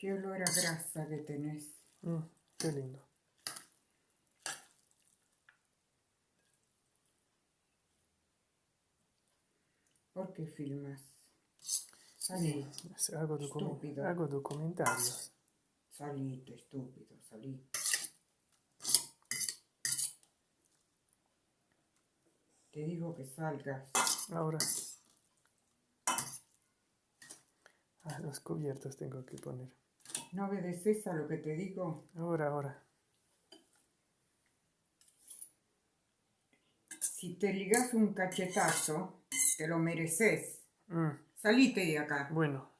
Qué olor a grasa que tenés. Mm, qué lindo. ¿Por qué filmas? Salí, Hago, Estúpido. hago documentarios. salite, estúpido, salí. Te digo que salgas. Ahora. los cubiertos tengo que poner. ¿No obedeces a lo que te digo? Ahora, ahora. Si te ligas un cachetazo, te lo mereces. Mm, Salite de acá. bueno,